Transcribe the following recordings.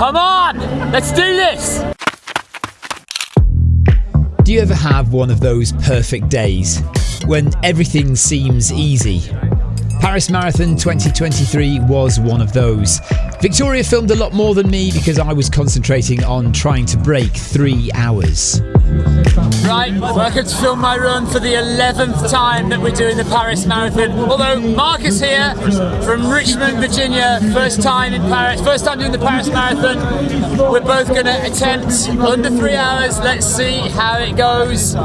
Come on, let's do this. Do you ever have one of those perfect days when everything seems easy? Paris Marathon 2023 was one of those. Victoria filmed a lot more than me because I was concentrating on trying to break three hours. Right, welcome to film my run for the 11th time that we're doing the Paris Marathon. Although Marcus here from Richmond, Virginia, first time in Paris, first time doing the Paris Marathon. We're both going to attempt under three hours. Let's see how it goes.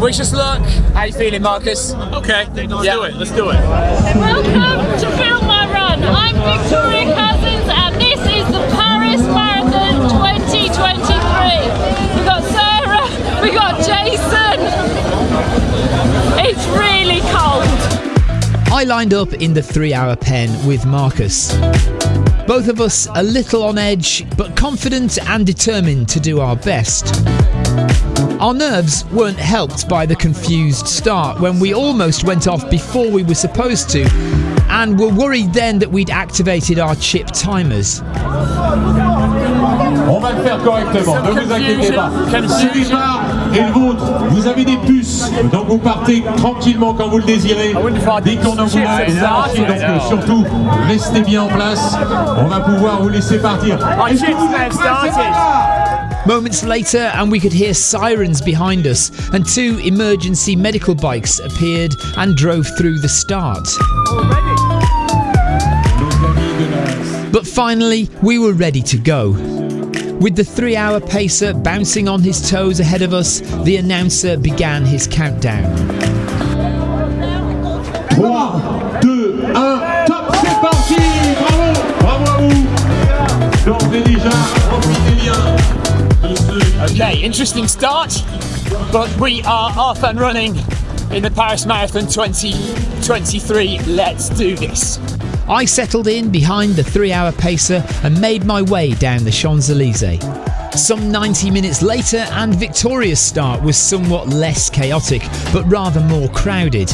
Wish us luck. How you feeling, Marcus? Okay, let's yeah. do it. Let's do it. Welcome to film my run. I'm Victoria Cousins, and this is the Paris Marathon 2023. Got got Jason. It's really cold. I lined up in the three hour pen with Marcus. Both of us a little on edge, but confident and determined to do our best. Our nerves weren't helped by the confused start when we almost went off before we were supposed to, and were worried then that we'd activated our chip timers. On va le faire correctement, ne vous inquiétez pas. Ce départ est le vôtre, vous avez des puces, donc vous partez tranquillement quand vous le désirez. Dès qu'on en vous donc euh, surtout, restez bien en place, on va pouvoir vous laisser partir. Moments later, and we could hear sirens behind us, and two emergency medical bikes appeared and drove through the start. But finally, we were ready to go. With the three hour pacer bouncing on his toes ahead of us, the announcer began his countdown. 3, 2, 1, top, c'est parti Bravo Bravo Okay, interesting start, but we are off and running in the Paris Marathon 2023. Let's do this. I settled in behind the three hour pacer and made my way down the Champs Elysees. Some 90 minutes later, and Victoria's start was somewhat less chaotic, but rather more crowded.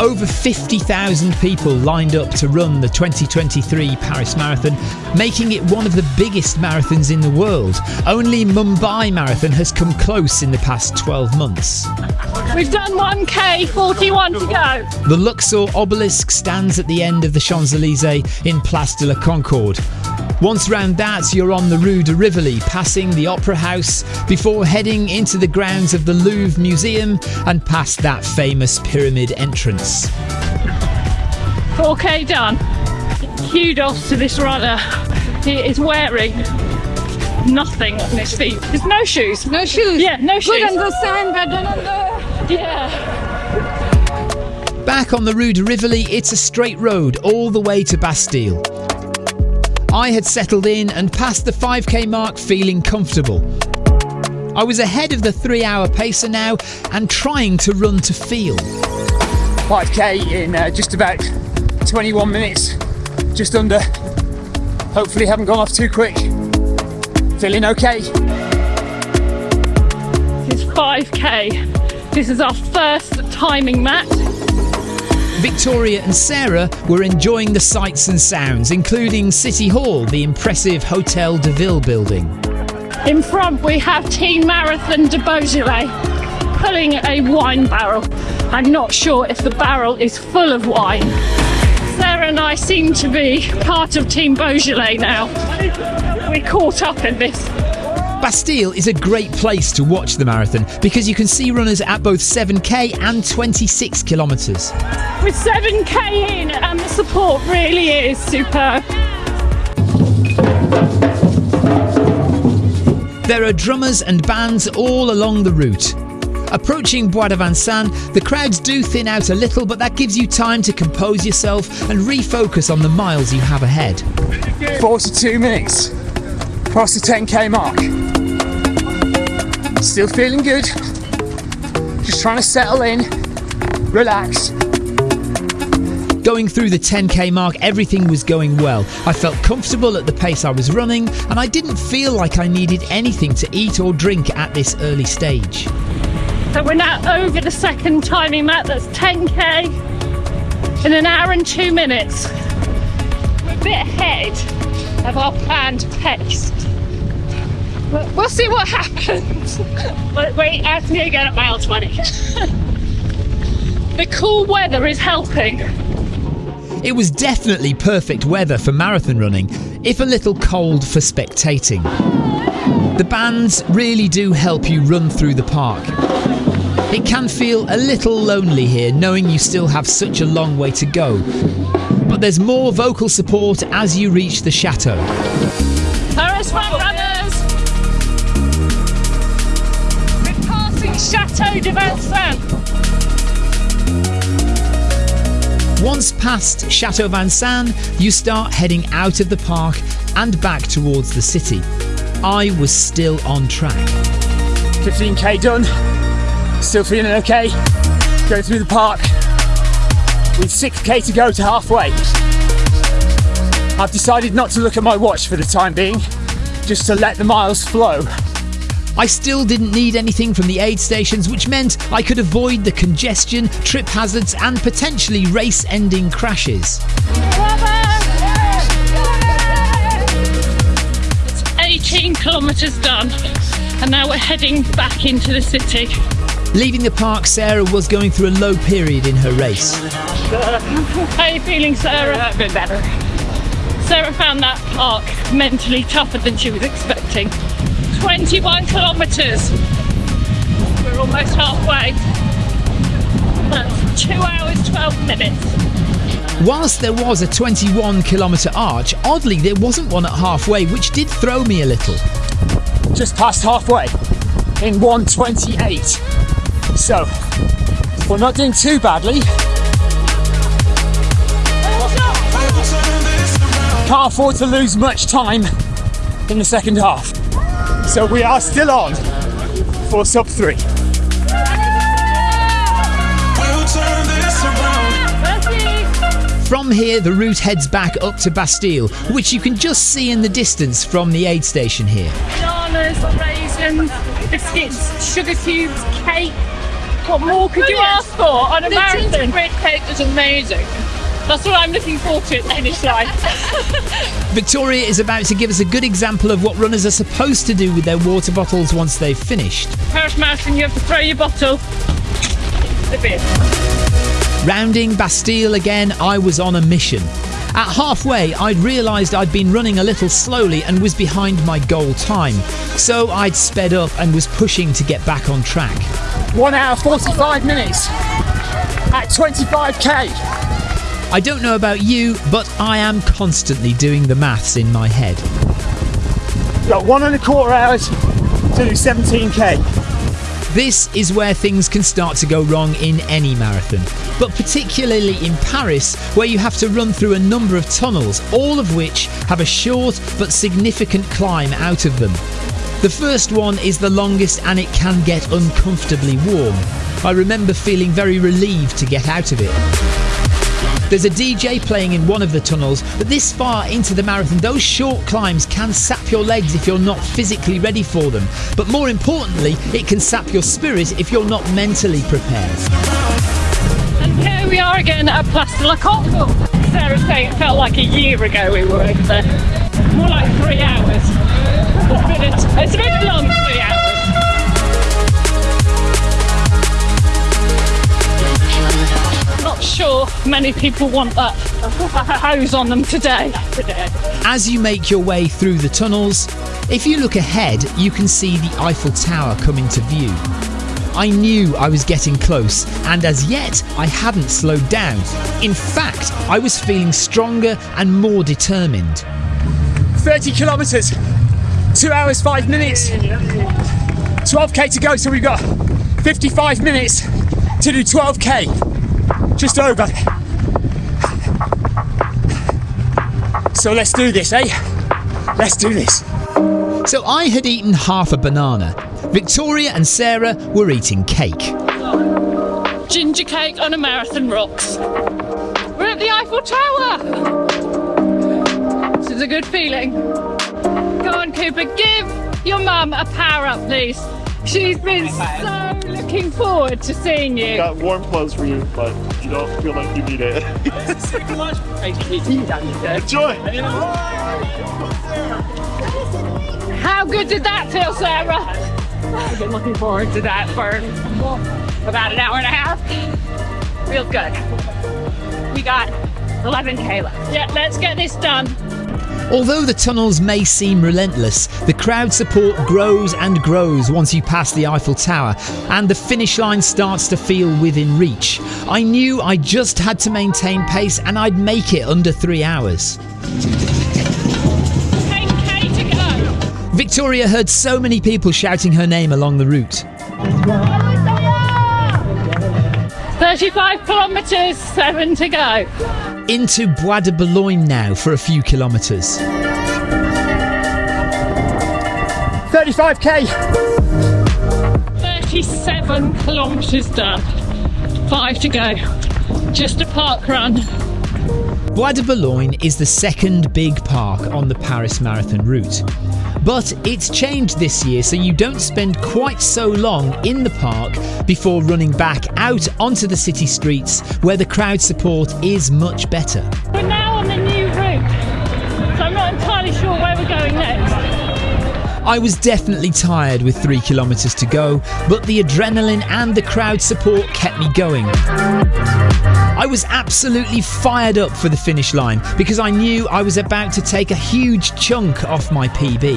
Over 50,000 people lined up to run the 2023 Paris Marathon, making it one of the biggest marathons in the world. Only Mumbai Marathon has come close in the past 12 months. We've done 1k, 41 to go. The Luxor obelisk stands at the end of the Champs Elysees in Place de la Concorde. Once round that, you're on the Rue de Rivoli, passing the Opera House before heading into the grounds of the Louvre Museum and past that famous pyramid entrance. 4k done. Kudos to this runner. He is wearing nothing on his feet. There's no shoes. No shoes. Yeah, no shoes. Good on the sand, but on the... Yeah. Back on the Rue de Rivoli, it's a straight road all the way to Bastille. I had settled in and passed the 5k mark feeling comfortable. I was ahead of the three hour pacer now and trying to run to feel. 5k in uh, just about 21 minutes, just under. Hopefully, haven't gone off too quick. Feeling okay. This is 5k. This is our first timing match. Victoria and Sarah were enjoying the sights and sounds, including City Hall, the impressive Hotel de Ville building. In front, we have Team Marathon de Beaujolais pulling a wine barrel. I'm not sure if the barrel is full of wine. Sarah and I seem to be part of Team Beaujolais now. We're caught up in this. Bastille is a great place to watch the marathon because you can see runners at both 7k and 26 kilometres. With 7k in, and the support really is superb. There are drummers and bands all along the route. Approaching Bois de Vincennes, the crowds do thin out a little, but that gives you time to compose yourself and refocus on the miles you have ahead. 42 minutes, past the 10k mark. Still feeling good. Just trying to settle in, relax. Going through the 10k mark, everything was going well. I felt comfortable at the pace I was running, and I didn't feel like I needed anything to eat or drink at this early stage. So we're now over the second timing mat, that's 10k in an hour and two minutes. We're a bit ahead of our planned pace. We'll see what happens. But wait, ask me again at mile 20. the cool weather is helping. It was definitely perfect weather for marathon running, if a little cold for spectating. The bands really do help you run through the park. It can feel a little lonely here knowing you still have such a long way to go. But there's more vocal support as you reach the chateau. Paris front Chateau de Vincennes. Once past Chateau Vincennes, you start heading out of the park and back towards the city. I was still on track. 15k done. Still feeling okay. Going through the park. With 6k to go to halfway. I've decided not to look at my watch for the time being, just to let the miles flow. I still didn't need anything from the aid stations, which meant I could avoid the congestion, trip hazards, and potentially race ending crashes. It's 18 kilometres done, and now we're heading back into the city. Leaving the park, Sarah was going through a low period in her race. How are you feeling, Sarah? A bit better. Sarah found that park mentally tougher than she was expecting. 21 kilometres. We're almost halfway. That's 2 hours 12 minutes. Whilst there was a 21 kilometre arch, oddly there wasn't one at halfway, which did throw me a little. Just past halfway in 128. So, we're not doing too badly. Can't afford to lose much time in the second half. So we are still on for sub three. From here, the route heads back up to Bastille, which you can just see in the distance from the aid station here. Bananas, raisins, biscuits, sugar cubes, cake. What more could you oh, ask for on a The marathon? gingerbread cake was amazing. That's what I'm looking forward to at the finish line. Victoria is about to give us a good example of what runners are supposed to do with their water bottles once they've finished. Paris Marathon, you have to throw your bottle. The bin. Rounding Bastille again, I was on a mission. At halfway, I'd realised I'd been running a little slowly and was behind my goal time. So I'd sped up and was pushing to get back on track. One hour 45 minutes at 25k. I don't know about you, but I am constantly doing the maths in my head. Got one and a quarter hours to do 17k. This is where things can start to go wrong in any marathon, but particularly in Paris, where you have to run through a number of tunnels, all of which have a short but significant climb out of them. The first one is the longest and it can get uncomfortably warm. I remember feeling very relieved to get out of it. There's a DJ playing in one of the tunnels, but this far into the marathon, those short climbs can sap your legs if you're not physically ready for them. But more importantly, it can sap your spirit if you're not mentally prepared. And here we are again at Place de la Concorde. Sarah's saying it felt like a year ago we were over there. More like three hours. It's a, it's been a long three hours. Sure many people want that hose on them today. As you make your way through the tunnels, if you look ahead, you can see the Eiffel Tower come into view. I knew I was getting close, and as yet, I hadn't slowed down. In fact, I was feeling stronger and more determined. 30 kilometers, two hours, five minutes, 12k to go. So we've got 55 minutes to do 12k, just over. So let's do this, eh? Let's do this. So I had eaten half a banana. Victoria and Sarah were eating cake. Ginger cake on a marathon rocks. We're at the Eiffel Tower. This is a good feeling. Go on, Cooper, give your mum a power up, please. She's been so looking forward to seeing you. Got warm clothes for you, but you don't feel like you need it. Enjoy. How good did that feel, Sarah? I've been looking forward to that for about an hour and a half. Feels good. We got 11k left. Yeah, let's get this done. Although the tunnels may seem relentless, the crowd support grows and grows once you pass the Eiffel Tower and the finish line starts to feel within reach. I knew I just had to maintain pace and I'd make it under three hours. 10k to go. Victoria heard so many people shouting her name along the route. 35 kilometres, seven to go. Into Bois de Boulogne now for a few kilometres. 35k. 37 kilometres done. Five to go. Just a park run. Bois de Boulogne is the second big park on the Paris Marathon route. But it's changed this year so you don't spend quite so long in the park before running back out onto the city streets where the crowd support is much better. We're now on the new route, so I'm not entirely sure where we're going next. I was definitely tired with three kilometres to go, but the adrenaline and the crowd support kept me going. I was absolutely fired up for the finish line because I knew I was about to take a huge chunk off my PB.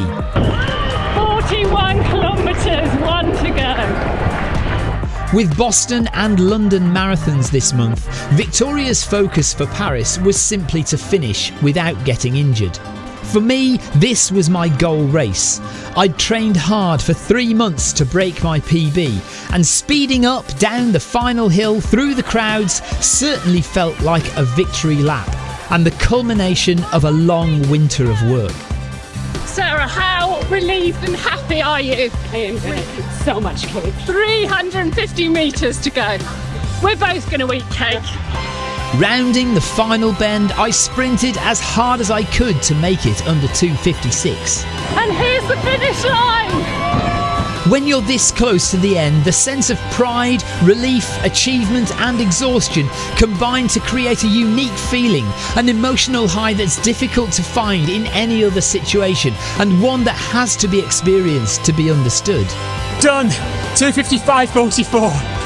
41 kilometres, one to go. With Boston and London marathons this month, Victoria's focus for Paris was simply to finish without getting injured. For me, this was my goal race. I'd trained hard for three months to break my PB, and speeding up down the final hill through the crowds certainly felt like a victory lap and the culmination of a long winter of work. Sarah, how relieved and happy are you? I am going so much cake. 350 metres to go. We're both going to eat cake. Rounding the final bend, I sprinted as hard as I could to make it under 256. And here's the finish line. When you're this close to the end, the sense of pride, relief, achievement, and exhaustion combine to create a unique feeling, an emotional high that's difficult to find in any other situation, and one that has to be experienced to be understood. Done. 255.44.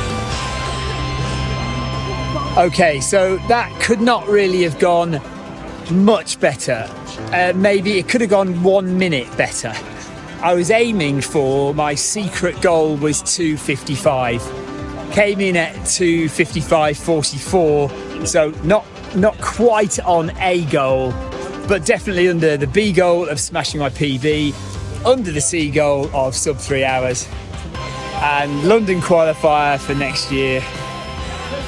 Okay, so that could not really have gone much better. Uh, maybe it could have gone one minute better. I was aiming for my secret goal was 255. Came in at 255.44, so not not quite on a goal, but definitely under the B goal of smashing my PB, under the C goal of sub three hours, and London qualifier for next year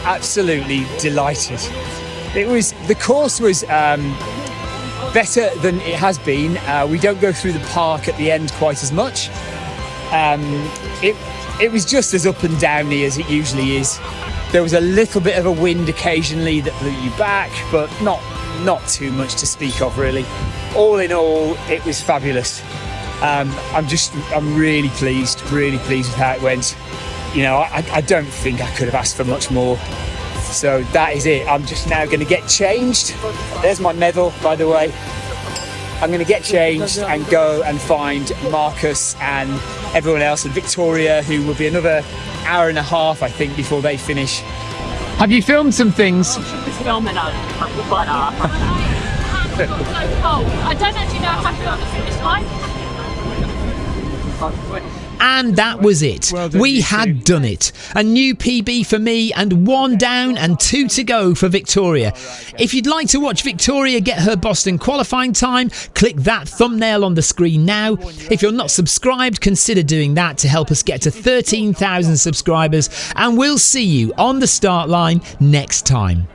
absolutely delighted. It was the course was um, better than it has been. Uh, we don't go through the park at the end quite as much. Um, it it was just as up and downy as it usually is. There was a little bit of a wind occasionally that blew you back, but not not too much to speak of really. All in all, it was fabulous. Um, I'm just I'm really pleased, really pleased with how it went you know, I, I don't think I could have asked for much more. So that is it. I'm just now going to get changed. There's my medal, by the way. I'm going to get changed and go and find Marcus and everyone else and Victoria, who will be another hour and a half, I think, before they finish. Have you filmed some things? Filming it. But, uh, I don't actually know how to go on the finish line. And that was it. we had done it. A new PB for me, and one down and two to go for Victoria. If you'd like to watch Victoria get her Boston qualifying time, click that thumbnail on the screen now. If you're not subscribed, consider doing that to help us get to 13,000 subscribers, and we'll see you on the start line next time.